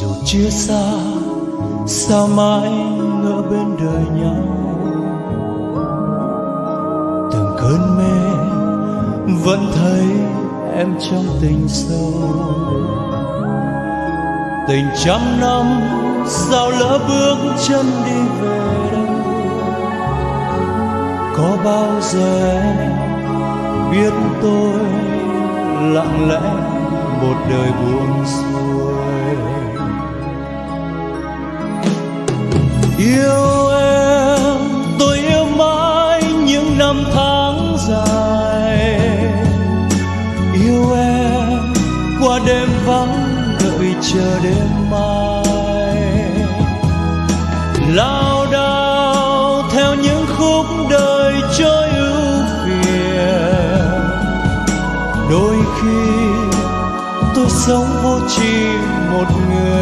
dù chia xa, sao mãi ngỡ bên đời nhau? Từng cơn mê vẫn thấy em trong tình sâu. Tình trăm năm sao lỡ bước chân đi về đâu? Có bao giờ em biết tôi lặng lẽ một đời buồn xuôi? Yêu em, tôi yêu mãi những năm tháng dài. Yêu em, qua đêm vắng đợi chờ đêm mai. Lao đao theo những khúc đời trôi ưu phiền. Đôi khi tôi sống vô tri một người.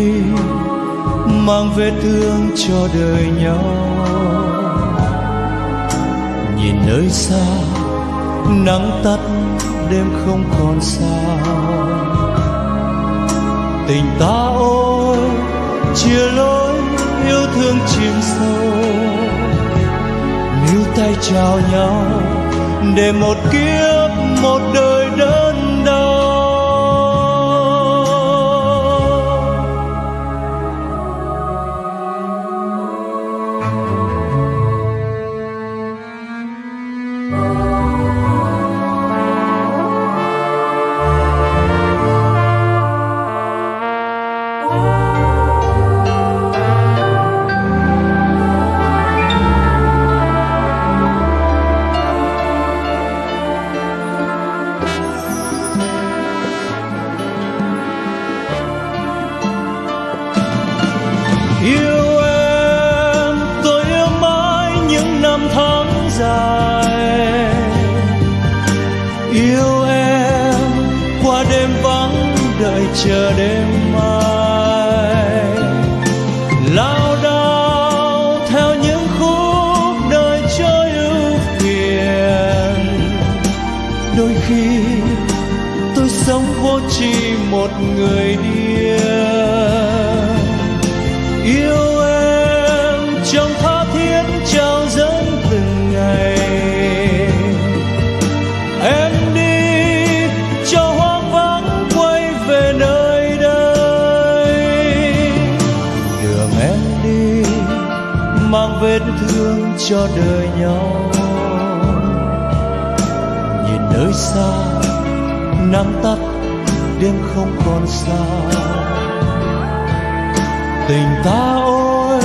Đi, mang vết thương cho đời nhau. Nhìn nơi xa, nắng tắt, đêm không còn sao. Tình ta ôi, chia lối, yêu thương chìm sâu. Níu tay chào nhau, để một kiếp, một đời đời sống vô tri một người điên. Yêu em trong tha thiết trao dâng từng ngày. Em đi cho hoang vắng quay về nơi đây. Đường em đi mang vết thương cho đời nhau. Nhìn nơi xa nắng tắt, đêm không còn xa tình ta ôi,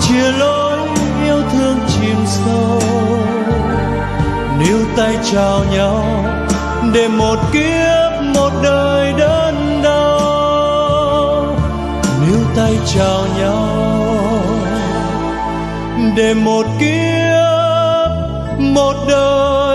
chia lối, yêu thương chìm sâu. Níu tay chào nhau, để một kiếp, một đời đơn đau. Níu tay chào nhau, để một kiếp, một đời